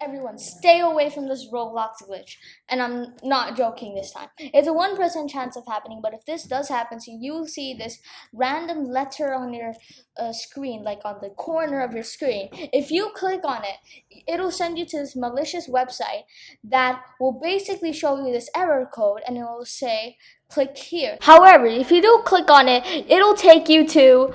Everyone, stay away from this Roblox glitch. And I'm not joking this time. It's a 1% chance of happening, but if this does happen, so you'll see this random letter on your uh, screen, like on the corner of your screen. If you click on it, it'll send you to this malicious website that will basically show you this error code and it will say, click here. However, if you do click on it, it'll take you to...